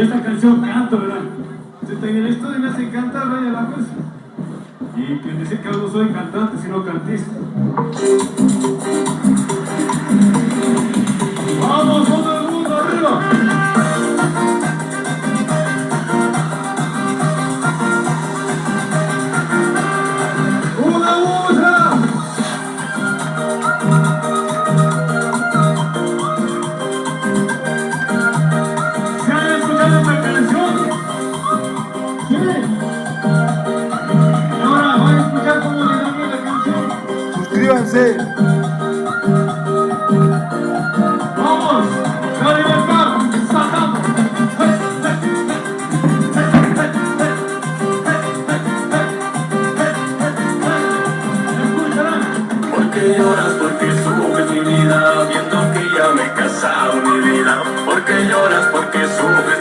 Y esta canción canto, ¿verdad? En el estudio me hacen cantar, vaya la cosa. Y quien dice que no soy cantante, sino cantista. ¿Quién? Ahora van a escuchar cómo le damos la canción. Suscríbanse. ¡Vamos! ¡La libertad! ¡Saltamos! ¿Escucharán? ¿Por qué lloras? Porque subes mi vida Viendo que ya me he casado mi vida ¿Por qué lloras? Porque subes mi vida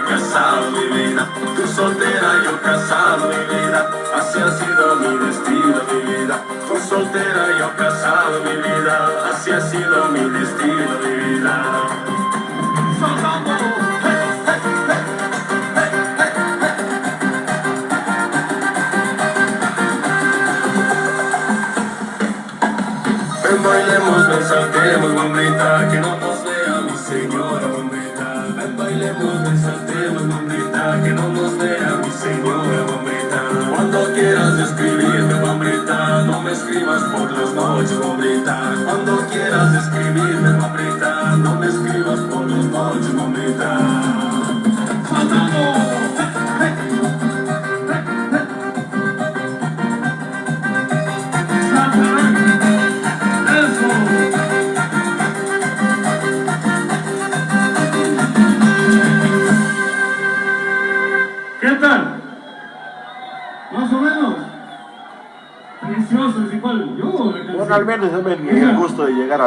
casado mi vida. Tú soltera, yo casado mi vida. Así ha sido mi destino, mi vida. Tú soltera, yo casado mi vida. Así ha sido mi destino, mi vida. Bailemos, ven saltemos, mamita, que no nos vea mi señora, bailemos, ven saltemos, mamita, que no nos vea mi señora, mamita. Cuando quieras escribirme, mamita, no me escribas por las noches, mamita. Cuando quieras escribirme, mamita, tal? Más o menos. Precioso, es igual. Yo. Bueno, al menos me el gusto de llegar a